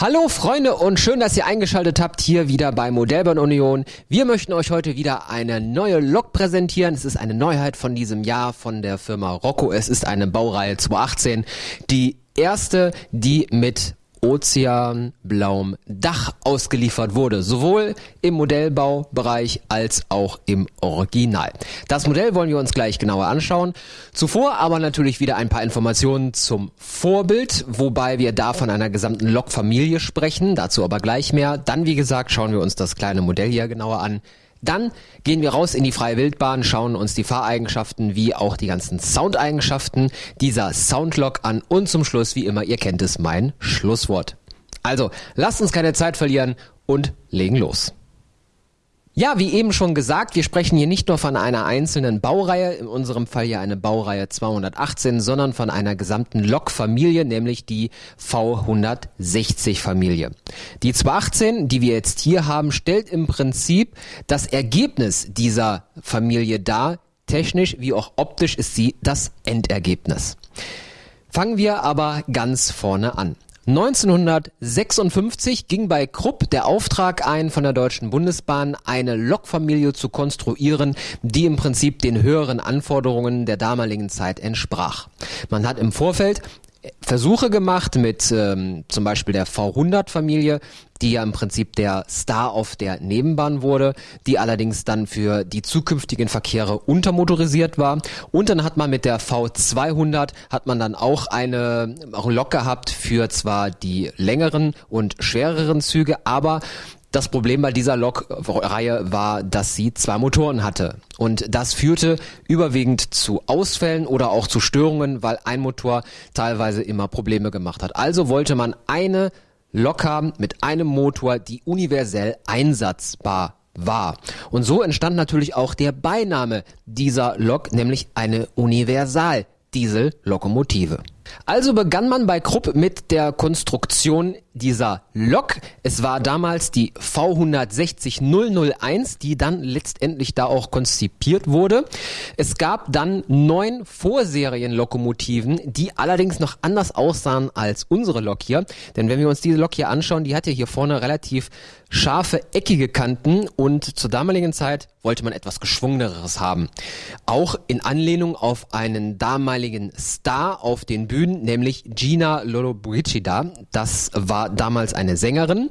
Hallo Freunde und schön, dass ihr eingeschaltet habt hier wieder bei Modellbahn Union. Wir möchten euch heute wieder eine neue Lok präsentieren. Es ist eine Neuheit von diesem Jahr von der Firma Rocco. Es ist eine Baureihe 218, die erste, die mit ozeanblauem Dach ausgeliefert wurde, sowohl im Modellbaubereich als auch im Original. Das Modell wollen wir uns gleich genauer anschauen. Zuvor aber natürlich wieder ein paar Informationen zum Vorbild, wobei wir da von einer gesamten Lokfamilie sprechen, dazu aber gleich mehr. Dann, wie gesagt, schauen wir uns das kleine Modell hier genauer an. Dann gehen wir raus in die freie Wildbahn, schauen uns die Fahreigenschaften wie auch die ganzen Soundeigenschaften dieser Soundlock an und zum Schluss, wie immer, ihr kennt es, mein Schlusswort. Also, lasst uns keine Zeit verlieren und legen los. Ja, wie eben schon gesagt, wir sprechen hier nicht nur von einer einzelnen Baureihe, in unserem Fall hier eine Baureihe 218, sondern von einer gesamten Lokfamilie, nämlich die V160 Familie. Die 218, die wir jetzt hier haben, stellt im Prinzip das Ergebnis dieser Familie dar. Technisch wie auch optisch ist sie das Endergebnis. Fangen wir aber ganz vorne an. 1956 ging bei Krupp der Auftrag ein, von der Deutschen Bundesbahn eine Lokfamilie zu konstruieren, die im Prinzip den höheren Anforderungen der damaligen Zeit entsprach. Man hat im Vorfeld Versuche gemacht mit ähm, zum Beispiel der V100-Familie, die ja im Prinzip der Star auf der Nebenbahn wurde, die allerdings dann für die zukünftigen Verkehre untermotorisiert war. Und dann hat man mit der V200 hat man dann auch eine Lok gehabt für zwar die längeren und schwereren Züge, aber das Problem bei dieser Lokreihe war, dass sie zwei Motoren hatte. Und das führte überwiegend zu Ausfällen oder auch zu Störungen, weil ein Motor teilweise immer Probleme gemacht hat. Also wollte man eine Lok haben mit einem Motor, die universell einsatzbar war. Und so entstand natürlich auch der Beiname dieser Lok, nämlich eine Universal-Diesel-Lokomotive. Also begann man bei Krupp mit der Konstruktion dieser Lok. Es war damals die V160 001, die dann letztendlich da auch konzipiert wurde. Es gab dann neun Vorserienlokomotiven, die allerdings noch anders aussahen als unsere Lok hier. Denn wenn wir uns diese Lok hier anschauen, die hatte hier vorne relativ scharfe, eckige Kanten und zur damaligen Zeit wollte man etwas geschwungeneres haben. Auch in Anlehnung auf einen damaligen Star auf den Bühnen, nämlich Gina Lollobrigida. Das war damals eine Sängerin.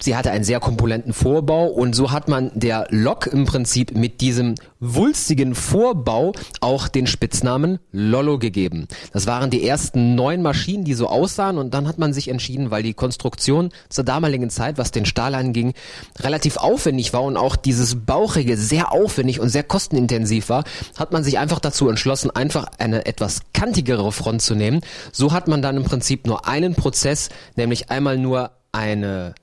Sie hatte einen sehr kompulenten Vorbau und so hat man der Lok im Prinzip mit diesem wulstigen Vorbau auch den Spitznamen Lollo gegeben. Das waren die ersten neun Maschinen, die so aussahen und dann hat man sich entschieden, weil die Konstruktion zur damaligen Zeit, was den Stahl anging, relativ aufwendig war und auch dieses Bauchige sehr aufwendig und sehr kostenintensiv war, hat man sich einfach dazu entschlossen, einfach eine etwas kantigere Front zu nehmen. So hat man dann im Prinzip nur einen Prozess, nämlich einmal nur eine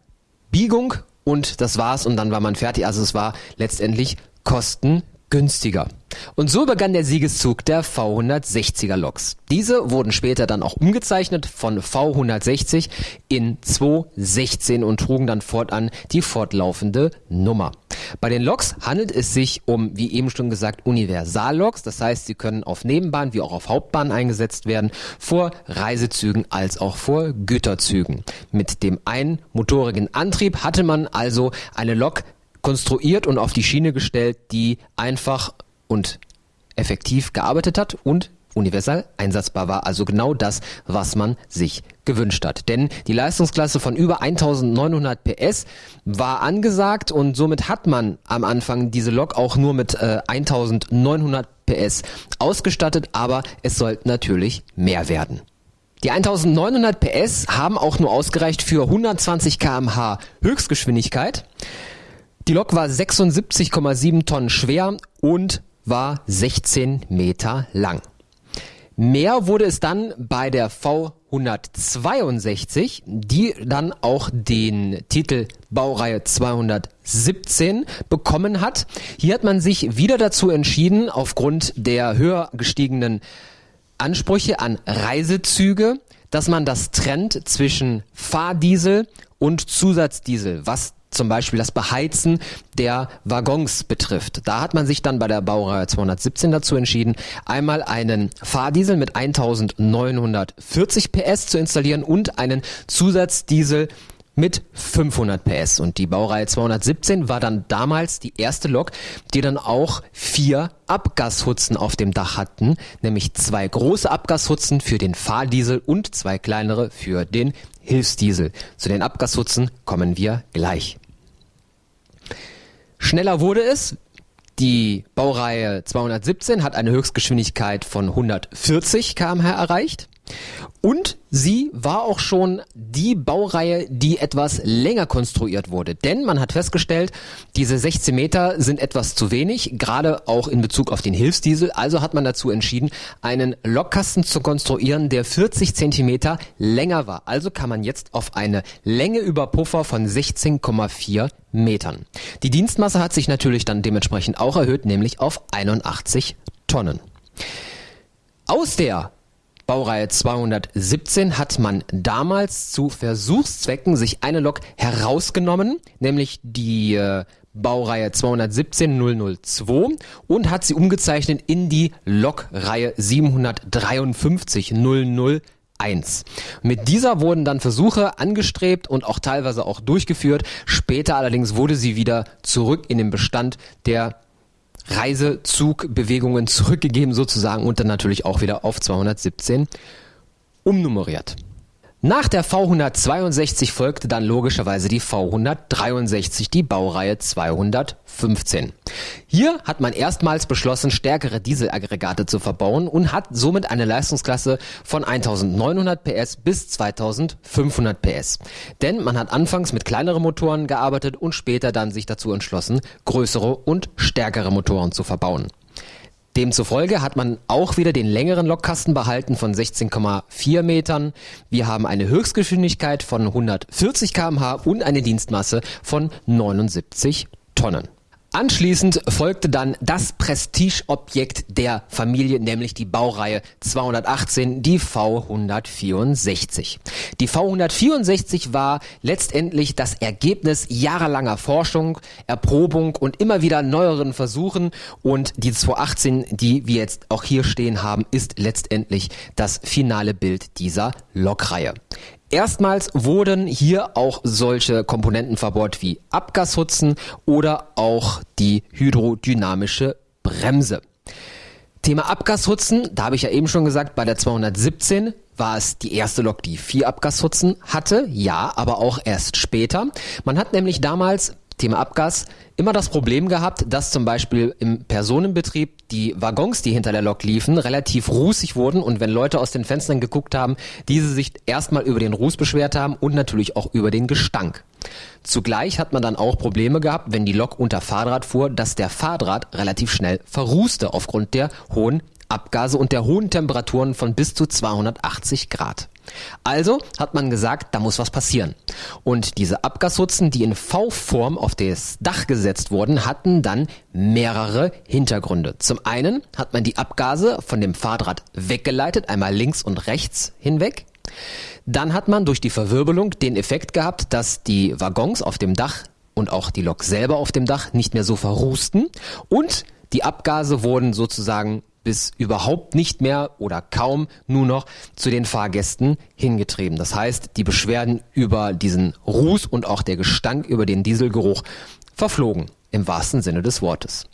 Biegung und das war's und dann war man fertig. Also es war letztendlich kostengünstiger. Und so begann der Siegeszug der V160er Loks. Diese wurden später dann auch umgezeichnet von V160 in 216 und trugen dann fortan die fortlaufende Nummer. Bei den Loks handelt es sich um, wie eben schon gesagt, Universalloks. Das heißt, sie können auf Nebenbahn wie auch auf Hauptbahn eingesetzt werden, vor Reisezügen als auch vor Güterzügen. Mit dem einmotorigen Antrieb hatte man also eine Lok konstruiert und auf die Schiene gestellt, die einfach und effektiv gearbeitet hat und universal einsatzbar war. Also genau das, was man sich gewünscht hat. Denn die Leistungsklasse von über 1900 PS war angesagt und somit hat man am Anfang diese Lok auch nur mit äh, 1900 PS ausgestattet, aber es soll natürlich mehr werden. Die 1900 PS haben auch nur ausgereicht für 120 kmh Höchstgeschwindigkeit. Die Lok war 76,7 Tonnen schwer und war 16 Meter lang. Mehr wurde es dann bei der V162, die dann auch den Titel Baureihe 217 bekommen hat. Hier hat man sich wieder dazu entschieden, aufgrund der höher gestiegenen Ansprüche an Reisezüge, dass man das trennt zwischen Fahrdiesel und Zusatzdiesel, was zum Beispiel das Beheizen der Waggons betrifft. Da hat man sich dann bei der Baureihe 217 dazu entschieden, einmal einen Fahrdiesel mit 1940 PS zu installieren und einen Zusatzdiesel mit 500 PS. Und die Baureihe 217 war dann damals die erste Lok, die dann auch vier Abgashutzen auf dem Dach hatten, nämlich zwei große Abgashutzen für den Fahrdiesel und zwei kleinere für den Hilfsdiesel. Zu den Abgashutzen kommen wir gleich. Schneller wurde es. Die Baureihe 217 hat eine Höchstgeschwindigkeit von 140 km/h erreicht. Und sie war auch schon die Baureihe, die etwas länger konstruiert wurde. Denn man hat festgestellt, diese 16 Meter sind etwas zu wenig, gerade auch in Bezug auf den Hilfsdiesel. Also hat man dazu entschieden, einen Lokkasten zu konstruieren, der 40 Zentimeter länger war. Also kann man jetzt auf eine Länge über Puffer von 16,4 Metern. Die Dienstmasse hat sich natürlich dann dementsprechend auch erhöht, nämlich auf 81 Tonnen. Aus der Baureihe 217 hat man damals zu Versuchszwecken sich eine Lok herausgenommen, nämlich die äh, Baureihe 217 002 und hat sie umgezeichnet in die Lokreihe 753 001. Mit dieser wurden dann Versuche angestrebt und auch teilweise auch durchgeführt. Später allerdings wurde sie wieder zurück in den Bestand der Reisezugbewegungen zurückgegeben sozusagen und dann natürlich auch wieder auf 217 umnummeriert. Nach der V162 folgte dann logischerweise die V163, die Baureihe 215. Hier hat man erstmals beschlossen, stärkere Dieselaggregate zu verbauen und hat somit eine Leistungsklasse von 1900 PS bis 2500 PS. Denn man hat anfangs mit kleineren Motoren gearbeitet und später dann sich dazu entschlossen, größere und stärkere Motoren zu verbauen. Demzufolge hat man auch wieder den längeren Lokkasten behalten von 16,4 Metern. Wir haben eine Höchstgeschwindigkeit von 140 kmh und eine Dienstmasse von 79 Tonnen. Anschließend folgte dann das Prestigeobjekt der Familie, nämlich die Baureihe 218, die V164. Die V164 war letztendlich das Ergebnis jahrelanger Forschung, Erprobung und immer wieder neueren Versuchen und die 218, die wir jetzt auch hier stehen haben, ist letztendlich das finale Bild dieser Lokreihe. Erstmals wurden hier auch solche Komponenten verbaut wie Abgashutzen oder auch die hydrodynamische Bremse. Thema Abgashutzen, da habe ich ja eben schon gesagt, bei der 217 war es die erste Lok, die vier Abgashutzen hatte. Ja, aber auch erst später. Man hat nämlich damals Thema Abgas, immer das Problem gehabt, dass zum Beispiel im Personenbetrieb die Waggons, die hinter der Lok liefen, relativ rußig wurden und wenn Leute aus den Fenstern geguckt haben, diese sich erstmal über den Ruß beschwert haben und natürlich auch über den Gestank. Zugleich hat man dann auch Probleme gehabt, wenn die Lok unter Fahrdraht fuhr, dass der Fahrdraht relativ schnell verrußte aufgrund der hohen Abgase und der hohen Temperaturen von bis zu 280 Grad. Also hat man gesagt, da muss was passieren. Und diese Abgashutzen, die in V-Form auf das Dach gesetzt wurden, hatten dann mehrere Hintergründe. Zum einen hat man die Abgase von dem Fahrdraht weggeleitet, einmal links und rechts hinweg. Dann hat man durch die Verwirbelung den Effekt gehabt, dass die Waggons auf dem Dach und auch die Lok selber auf dem Dach nicht mehr so verrusten und die Abgase wurden sozusagen bis überhaupt nicht mehr oder kaum nur noch zu den Fahrgästen hingetrieben. Das heißt, die Beschwerden über diesen Ruß und auch der Gestank über den Dieselgeruch verflogen, im wahrsten Sinne des Wortes.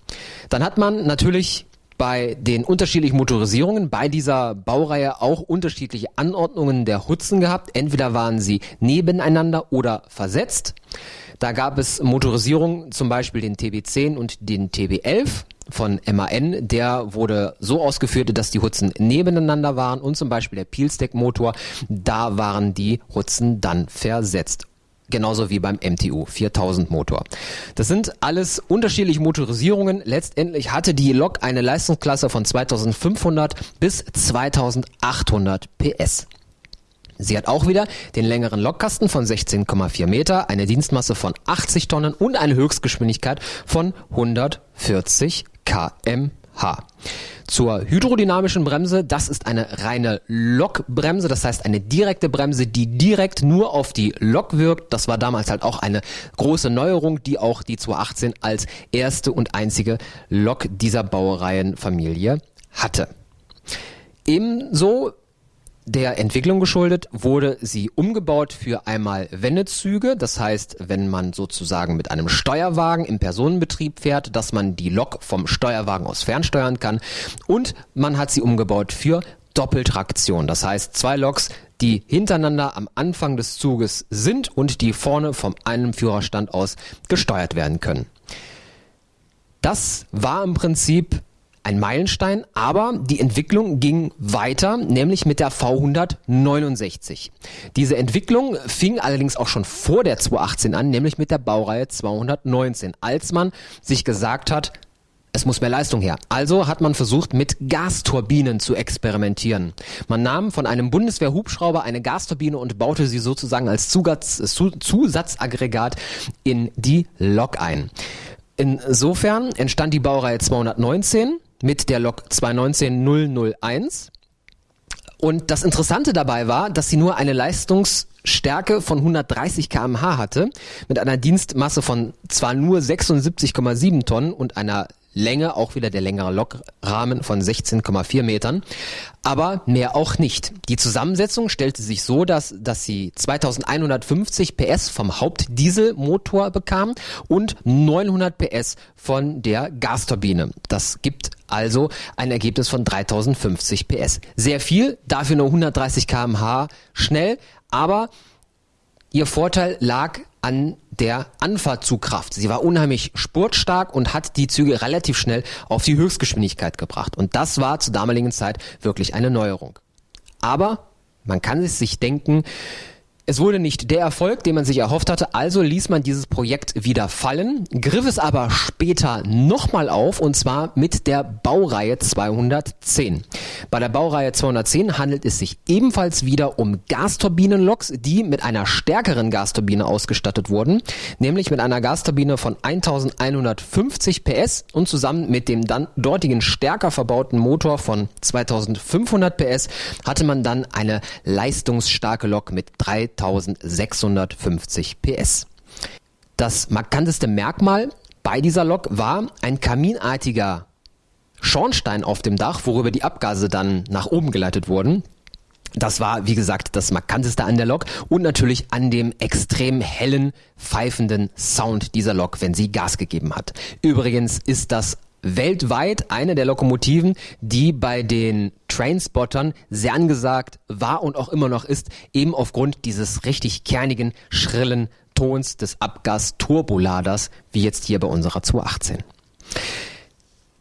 Dann hat man natürlich bei den unterschiedlichen Motorisierungen bei dieser Baureihe auch unterschiedliche Anordnungen der Hutzen gehabt. Entweder waren sie nebeneinander oder versetzt. Da gab es Motorisierungen, zum Beispiel den TB10 und den TB11 von MAN, der wurde so ausgeführt, dass die Hutzen nebeneinander waren und zum Beispiel der Peelstack-Motor, da waren die Hutzen dann versetzt. Genauso wie beim MTU 4000 Motor. Das sind alles unterschiedliche Motorisierungen. Letztendlich hatte die Lok eine Leistungsklasse von 2500 bis 2800 PS. Sie hat auch wieder den längeren Lokkasten von 16,4 Meter, eine Dienstmasse von 80 Tonnen und eine Höchstgeschwindigkeit von 140 kmh. Kmh. Zur hydrodynamischen Bremse, das ist eine reine Lokbremse, das heißt eine direkte Bremse, die direkt nur auf die Lok wirkt. Das war damals halt auch eine große Neuerung, die auch die 218 als erste und einzige Lok dieser Baureihenfamilie hatte. Ebenso der Entwicklung geschuldet wurde sie umgebaut für einmal Wendezüge. Das heißt, wenn man sozusagen mit einem Steuerwagen im Personenbetrieb fährt, dass man die Lok vom Steuerwagen aus fernsteuern kann. Und man hat sie umgebaut für Doppeltraktion. Das heißt, zwei Loks, die hintereinander am Anfang des Zuges sind und die vorne vom einem Führerstand aus gesteuert werden können. Das war im Prinzip ein Meilenstein, aber die Entwicklung ging weiter, nämlich mit der V169. Diese Entwicklung fing allerdings auch schon vor der 218 an, nämlich mit der Baureihe 219, als man sich gesagt hat, es muss mehr Leistung her. Also hat man versucht, mit Gasturbinen zu experimentieren. Man nahm von einem Bundeswehr-Hubschrauber eine Gasturbine und baute sie sozusagen als Zusatz, Zusatzaggregat in die Lok ein. Insofern entstand die Baureihe 219 mit der Lok 219001. Und das Interessante dabei war, dass sie nur eine Leistungsstärke von 130 kmh hatte, mit einer Dienstmasse von zwar nur 76,7 Tonnen und einer Länge, auch wieder der längere Lokrahmen von 16,4 Metern, aber mehr auch nicht. Die Zusammensetzung stellte sich so, dass, dass sie 2150 PS vom Hauptdieselmotor bekam und 900 PS von der Gasturbine. Das gibt also ein Ergebnis von 3050 PS. Sehr viel, dafür nur 130 kmh schnell, aber ihr Vorteil lag an der Anfahrtzugkraft. Sie war unheimlich spurtstark und hat die Züge relativ schnell auf die Höchstgeschwindigkeit gebracht. Und das war zur damaligen Zeit wirklich eine Neuerung. Aber man kann es sich denken, es wurde nicht der Erfolg, den man sich erhofft hatte, also ließ man dieses Projekt wieder fallen, griff es aber später nochmal auf und zwar mit der Baureihe 210. Bei der Baureihe 210 handelt es sich ebenfalls wieder um Gasturbinenloks, die mit einer stärkeren Gasturbine ausgestattet wurden, nämlich mit einer Gasturbine von 1150 PS und zusammen mit dem dann dortigen stärker verbauten Motor von 2500 PS hatte man dann eine leistungsstarke Lok mit 3 3650 PS. Das markanteste Merkmal bei dieser Lok war ein kaminartiger Schornstein auf dem Dach, worüber die Abgase dann nach oben geleitet wurden. Das war, wie gesagt, das markanteste an der Lok und natürlich an dem extrem hellen, pfeifenden Sound dieser Lok, wenn sie Gas gegeben hat. Übrigens ist das weltweit eine der Lokomotiven, die bei den Trainspottern sehr angesagt war und auch immer noch ist, eben aufgrund dieses richtig kernigen, schrillen Tons des Abgas-Turboladers, wie jetzt hier bei unserer 218.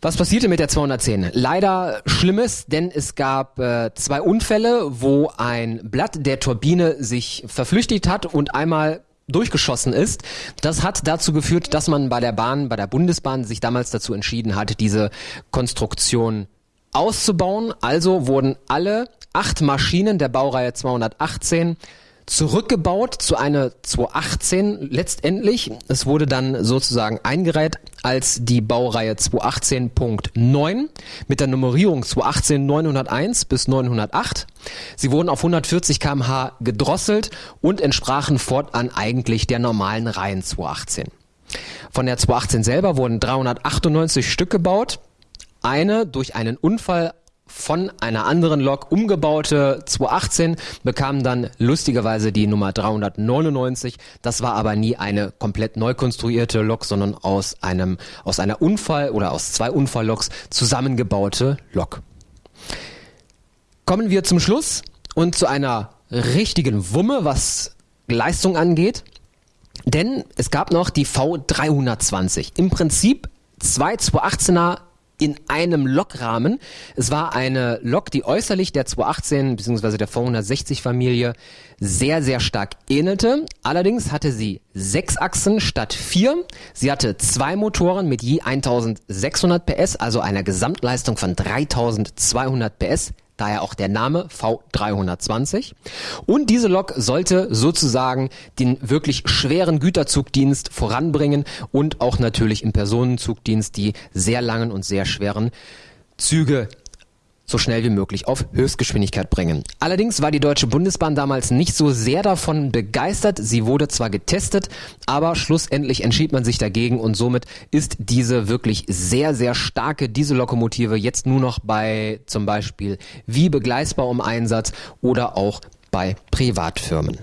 Was passierte mit der 210? Leider Schlimmes, denn es gab äh, zwei Unfälle, wo ein Blatt der Turbine sich verflüchtigt hat und einmal durchgeschossen ist. Das hat dazu geführt, dass man bei der Bahn, bei der Bundesbahn sich damals dazu entschieden hat, diese Konstruktion auszubauen. Also wurden alle acht Maschinen der Baureihe 218 zurückgebaut zu einer 218 letztendlich. Es wurde dann sozusagen eingereiht als die Baureihe 218.9 mit der Nummerierung 218 901 bis 908. Sie wurden auf 140 kmh gedrosselt und entsprachen fortan eigentlich der normalen Reihen 218. Von der 218 selber wurden 398 Stück gebaut. Eine durch einen Unfall von einer anderen Lok umgebaute 218 bekam dann lustigerweise die Nummer 399. Das war aber nie eine komplett neu konstruierte Lok, sondern aus einem aus einer Unfall oder aus zwei Unfallloks zusammengebaute Lok. Kommen wir zum Schluss und zu einer richtigen Wumme, was Leistung angeht. Denn es gab noch die V320. Im Prinzip zwei 218er in einem Lokrahmen. Es war eine Lok, die äußerlich der 218 bzw. der V160 Familie sehr, sehr stark ähnelte. Allerdings hatte sie sechs Achsen statt vier. Sie hatte zwei Motoren mit je 1600 PS, also einer Gesamtleistung von 3200 PS. Daher auch der Name V320. Und diese Lok sollte sozusagen den wirklich schweren Güterzugdienst voranbringen und auch natürlich im Personenzugdienst die sehr langen und sehr schweren Züge so schnell wie möglich auf Höchstgeschwindigkeit bringen. Allerdings war die Deutsche Bundesbahn damals nicht so sehr davon begeistert. Sie wurde zwar getestet, aber schlussendlich entschied man sich dagegen und somit ist diese wirklich sehr, sehr starke Diesellokomotive jetzt nur noch bei zum Beispiel Wiebe Gleisbau im Einsatz oder auch bei Privatfirmen.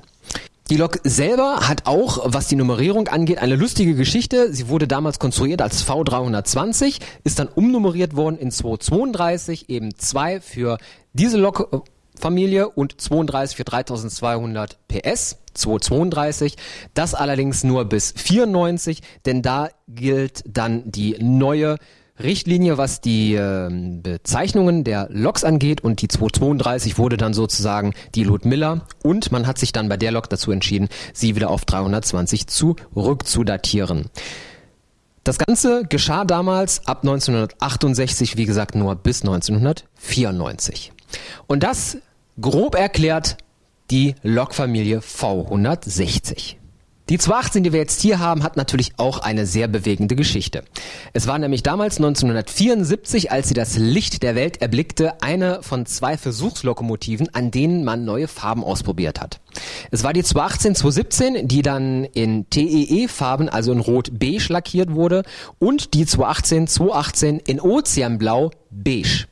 Die Lok selber hat auch, was die Nummerierung angeht, eine lustige Geschichte. Sie wurde damals konstruiert als V320, ist dann umnummeriert worden in 232, eben 2 für diese Lokfamilie und 32 für 3200 PS. 232, das allerdings nur bis 94, denn da gilt dann die neue Richtlinie, was die äh, Bezeichnungen der Loks angeht und die 232 wurde dann sozusagen die Ludmilla und man hat sich dann bei der Lok dazu entschieden, sie wieder auf 320 zurückzudatieren. Das Ganze geschah damals ab 1968, wie gesagt, nur bis 1994. Und das grob erklärt die Lokfamilie V160. Die 218, die wir jetzt hier haben, hat natürlich auch eine sehr bewegende Geschichte. Es war nämlich damals 1974, als sie das Licht der Welt erblickte, eine von zwei Versuchslokomotiven, an denen man neue Farben ausprobiert hat. Es war die 218 217, die dann in TEE-Farben, also in Rot-Beige lackiert wurde und die 218 218 in Ozeanblau beige.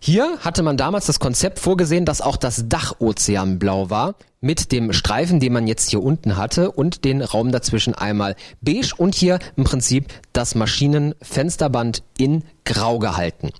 Hier hatte man damals das Konzept vorgesehen, dass auch das Dach ozeanblau war, mit dem Streifen, den man jetzt hier unten hatte und den Raum dazwischen einmal beige und hier im Prinzip das Maschinenfensterband in grau gehalten.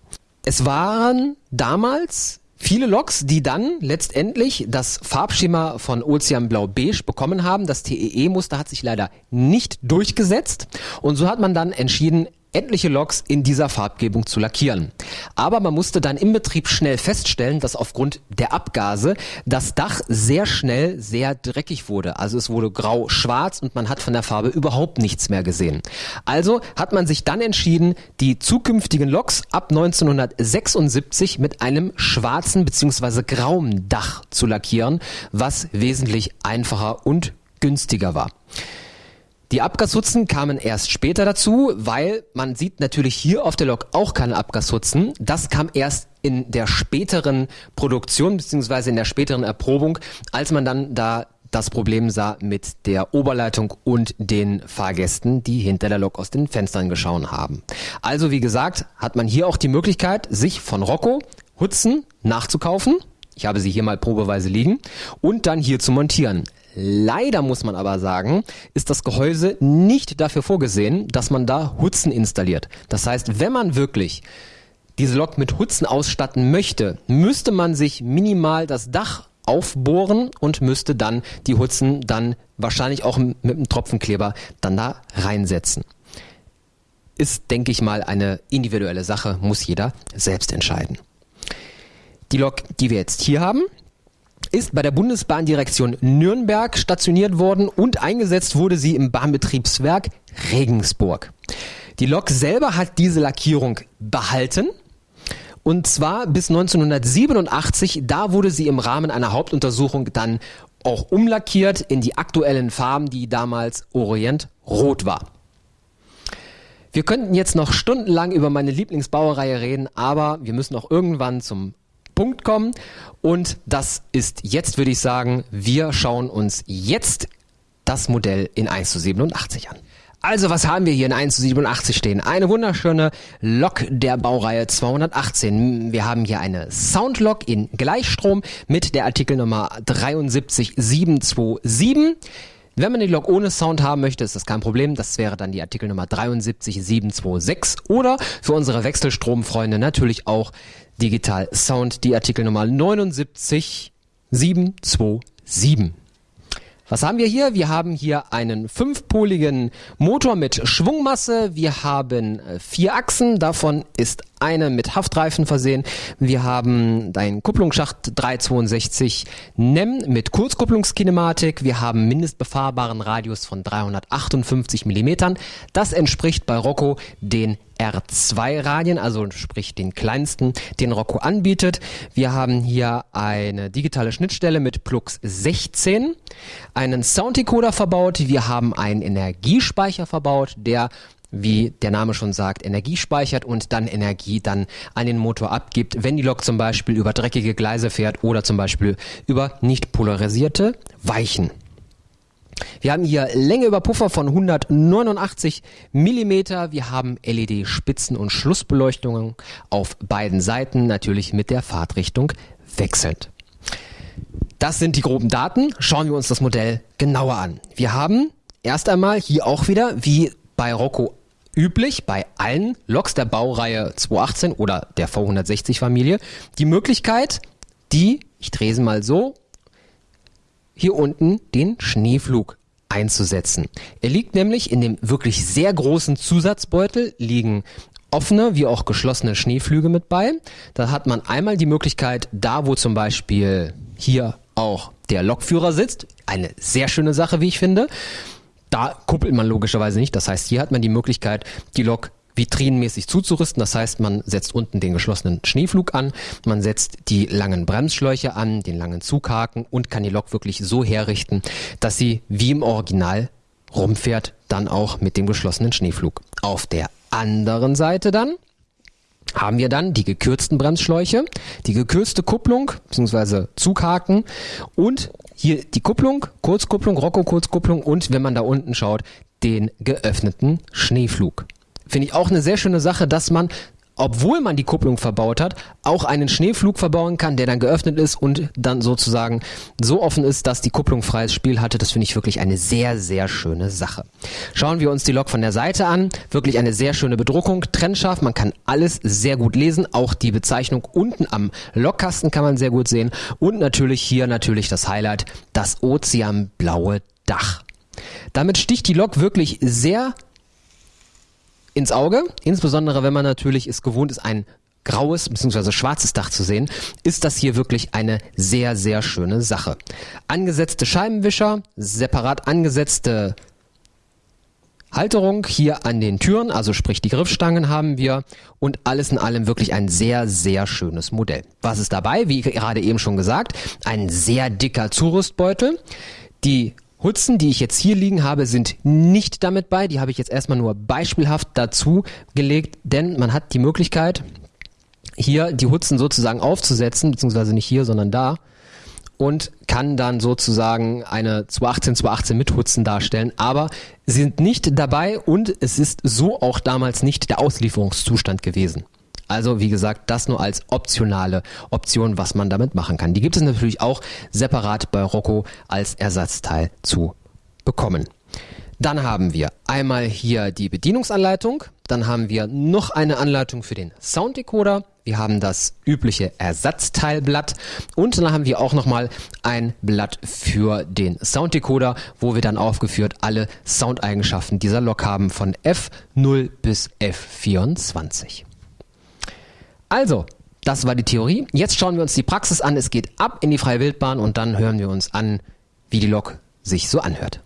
Es waren damals viele Loks, die dann letztendlich das Farbschema von Ozeanblau Beige bekommen haben. Das TEE-Muster hat sich leider nicht durchgesetzt und so hat man dann entschieden, etliche Loks in dieser Farbgebung zu lackieren. Aber man musste dann im Betrieb schnell feststellen, dass aufgrund der Abgase das Dach sehr schnell sehr dreckig wurde. Also es wurde grau-schwarz und man hat von der Farbe überhaupt nichts mehr gesehen. Also hat man sich dann entschieden, die zukünftigen Loks ab 1976 mit einem schwarzen bzw. grauen Dach zu lackieren, was wesentlich einfacher und günstiger war. Die Abgashutzen kamen erst später dazu, weil man sieht natürlich hier auf der Lok auch keine Abgashutzen. Das kam erst in der späteren Produktion beziehungsweise in der späteren Erprobung, als man dann da das Problem sah mit der Oberleitung und den Fahrgästen, die hinter der Lok aus den Fenstern geschaut haben. Also wie gesagt, hat man hier auch die Möglichkeit, sich von Rocco Hutzen nachzukaufen. Ich habe sie hier mal probeweise liegen und dann hier zu montieren. Leider muss man aber sagen, ist das Gehäuse nicht dafür vorgesehen, dass man da Hutzen installiert. Das heißt, wenn man wirklich diese Lok mit Hutzen ausstatten möchte, müsste man sich minimal das Dach aufbohren und müsste dann die Hutzen dann wahrscheinlich auch mit einem Tropfenkleber dann da reinsetzen. Ist, denke ich mal, eine individuelle Sache, muss jeder selbst entscheiden. Die Lok, die wir jetzt hier haben, ist bei der Bundesbahndirektion Nürnberg stationiert worden und eingesetzt wurde sie im Bahnbetriebswerk Regensburg. Die Lok selber hat diese Lackierung behalten. Und zwar bis 1987, da wurde sie im Rahmen einer Hauptuntersuchung dann auch umlackiert in die aktuellen Farben, die damals Orient Rot war. Wir könnten jetzt noch stundenlang über meine Lieblingsbaureihe reden, aber wir müssen auch irgendwann zum Punkt kommen. Und das ist jetzt, würde ich sagen, wir schauen uns jetzt das Modell in 1 zu 87 an. Also, was haben wir hier in 1 zu 87 stehen? Eine wunderschöne Lok der Baureihe 218. Wir haben hier eine Soundlok in Gleichstrom mit der Artikelnummer 72727. Wenn man die Lok ohne Sound haben möchte, ist das kein Problem. Das wäre dann die Artikelnummer 73726 oder für unsere Wechselstromfreunde natürlich auch Digital Sound, die Artikelnummer 79727. Was haben wir hier? Wir haben hier einen fünfpoligen Motor mit Schwungmasse. Wir haben äh, vier Achsen. Davon ist eine mit Haftreifen versehen. Wir haben einen Kupplungsschacht 362 NEM mit Kurzkupplungskinematik. Wir haben mindestbefahrbaren Radius von 358 Millimetern. Das entspricht bei Rocco den R2-Radien, also sprich den kleinsten, den Rocco anbietet. Wir haben hier eine digitale Schnittstelle mit Plux 16, einen Sounddecoder verbaut, wir haben einen Energiespeicher verbaut, der wie der Name schon sagt, Energie speichert und dann Energie dann an den Motor abgibt, wenn die Lok zum Beispiel über dreckige Gleise fährt oder zum Beispiel über nicht polarisierte Weichen. Wir haben hier Länge über Puffer von 189 Millimeter. Wir haben LED-Spitzen- und Schlussbeleuchtungen auf beiden Seiten, natürlich mit der Fahrtrichtung wechselnd. Das sind die groben Daten. Schauen wir uns das Modell genauer an. Wir haben erst einmal hier auch wieder, wie bei Rocco üblich, bei allen Loks der Baureihe 218 oder der V160-Familie, die Möglichkeit, die, ich drehe sie mal so, hier unten den Schneeflug einzusetzen. Er liegt nämlich in dem wirklich sehr großen Zusatzbeutel, liegen offene wie auch geschlossene Schneeflüge mit bei. Da hat man einmal die Möglichkeit, da wo zum Beispiel hier auch der Lokführer sitzt, eine sehr schöne Sache, wie ich finde. Da kuppelt man logischerweise nicht. Das heißt, hier hat man die Möglichkeit, die Lok vitrinenmäßig zuzurüsten. Das heißt, man setzt unten den geschlossenen Schneeflug an, man setzt die langen Bremsschläuche an, den langen Zughaken und kann die Lok wirklich so herrichten, dass sie wie im Original rumfährt, dann auch mit dem geschlossenen Schneeflug. Auf der anderen Seite dann haben wir dann die gekürzten Bremsschläuche, die gekürzte Kupplung bzw. Zughaken und hier die Kupplung, Kurzkupplung, Rocco-Kurzkupplung und wenn man da unten schaut, den geöffneten Schneeflug. Finde ich auch eine sehr schöne Sache, dass man obwohl man die Kupplung verbaut hat, auch einen Schneeflug verbauen kann, der dann geöffnet ist und dann sozusagen so offen ist, dass die Kupplung freies Spiel hatte. Das finde ich wirklich eine sehr, sehr schöne Sache. Schauen wir uns die Lok von der Seite an. Wirklich eine sehr schöne Bedruckung, trennscharf. Man kann alles sehr gut lesen. Auch die Bezeichnung unten am Lokkasten kann man sehr gut sehen. Und natürlich hier natürlich das Highlight, das ozeanblaue Dach. Damit sticht die Lok wirklich sehr ins Auge, insbesondere wenn man natürlich es gewohnt ist, ein graues bzw. schwarzes Dach zu sehen, ist das hier wirklich eine sehr, sehr schöne Sache. Angesetzte Scheibenwischer, separat angesetzte Halterung hier an den Türen, also sprich die Griffstangen haben wir und alles in allem wirklich ein sehr, sehr schönes Modell. Was ist dabei? Wie gerade eben schon gesagt, ein sehr dicker Zurüstbeutel. Die Hutzen, die ich jetzt hier liegen habe, sind nicht damit bei. Die habe ich jetzt erstmal nur beispielhaft dazu gelegt, denn man hat die Möglichkeit, hier die Hutzen sozusagen aufzusetzen, beziehungsweise nicht hier, sondern da und kann dann sozusagen eine 218 218 mit Hutzen darstellen, aber sie sind nicht dabei und es ist so auch damals nicht der Auslieferungszustand gewesen. Also wie gesagt, das nur als optionale Option, was man damit machen kann. Die gibt es natürlich auch separat bei Rocco als Ersatzteil zu bekommen. Dann haben wir einmal hier die Bedienungsanleitung, dann haben wir noch eine Anleitung für den Sounddecoder, wir haben das übliche Ersatzteilblatt und dann haben wir auch nochmal ein Blatt für den Sounddecoder, wo wir dann aufgeführt alle Soundeigenschaften dieser Lok haben von F0 bis F24. Also, das war die Theorie. Jetzt schauen wir uns die Praxis an. Es geht ab in die freie Wildbahn und dann hören wir uns an, wie die Lok sich so anhört.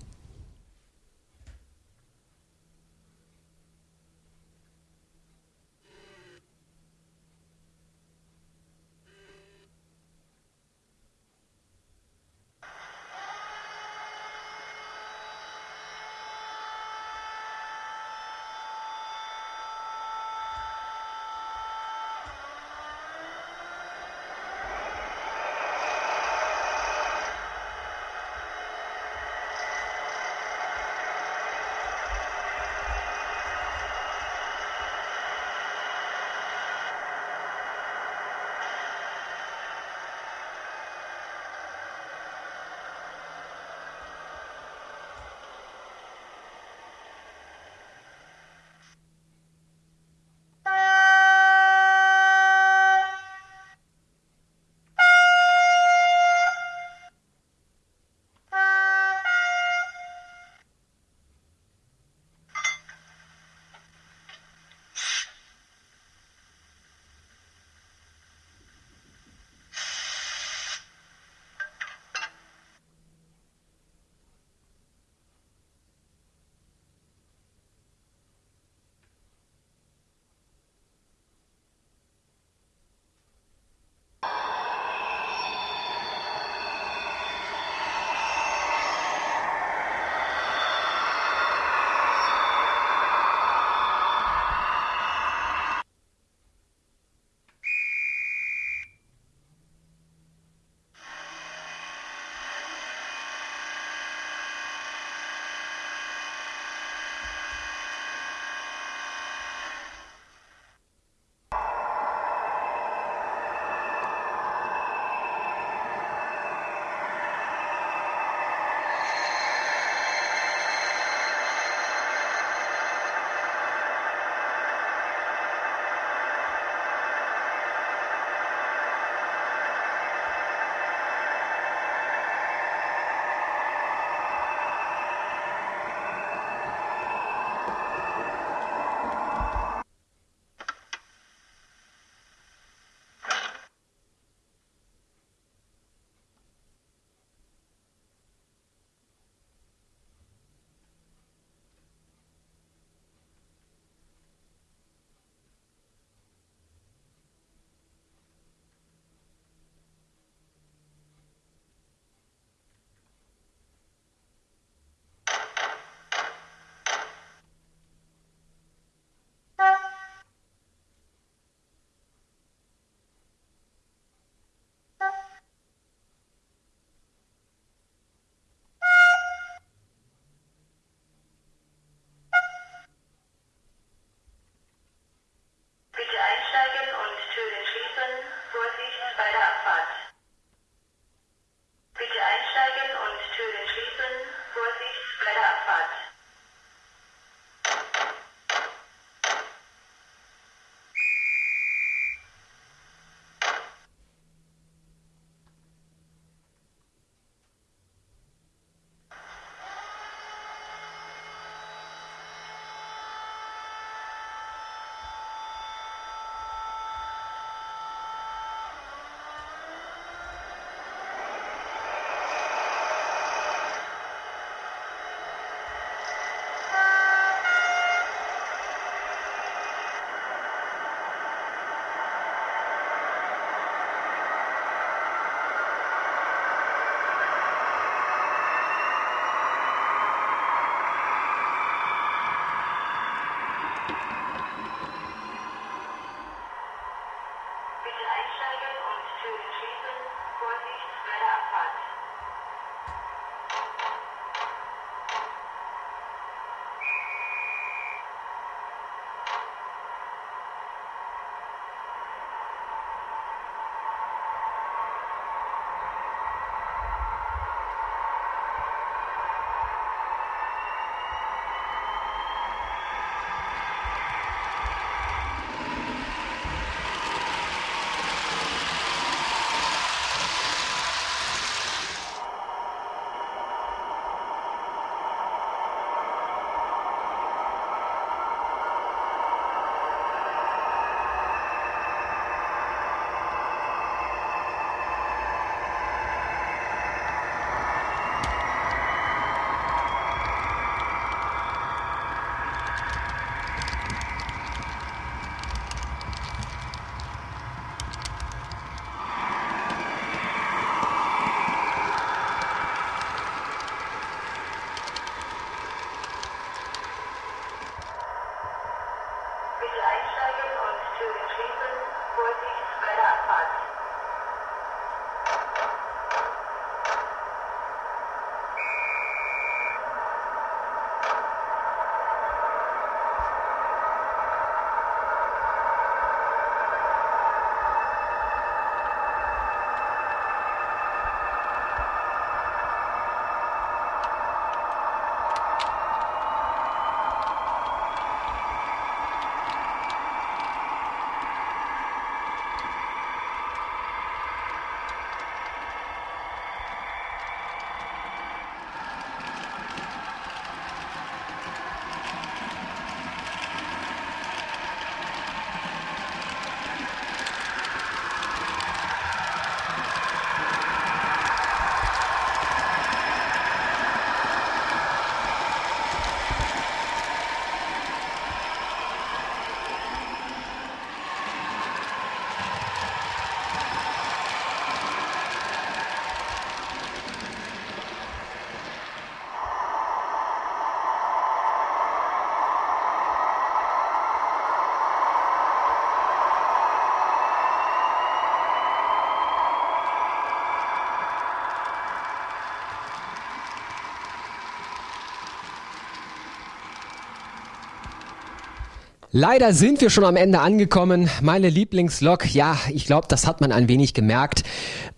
Leider sind wir schon am Ende angekommen. Meine Lieblingslok, ja, ich glaube, das hat man ein wenig gemerkt.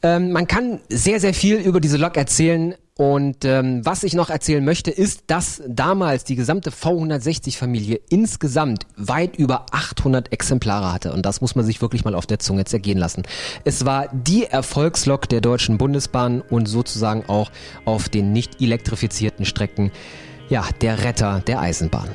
Ähm, man kann sehr, sehr viel über diese Lok erzählen. Und ähm, was ich noch erzählen möchte, ist, dass damals die gesamte V160-Familie insgesamt weit über 800 Exemplare hatte. Und das muss man sich wirklich mal auf der Zunge zergehen lassen. Es war die Erfolgslok der Deutschen Bundesbahn und sozusagen auch auf den nicht elektrifizierten Strecken, ja, der Retter der Eisenbahn.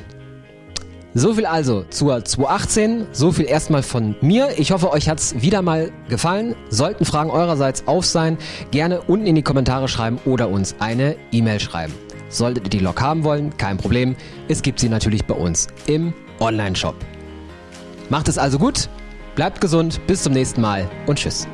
So viel also zur 218. So viel erstmal von mir. Ich hoffe, euch hat's wieder mal gefallen. Sollten Fragen eurerseits auf sein, gerne unten in die Kommentare schreiben oder uns eine E-Mail schreiben. Solltet ihr die Lok haben wollen, kein Problem. Es gibt sie natürlich bei uns im Online-Shop. Macht es also gut, bleibt gesund, bis zum nächsten Mal und tschüss.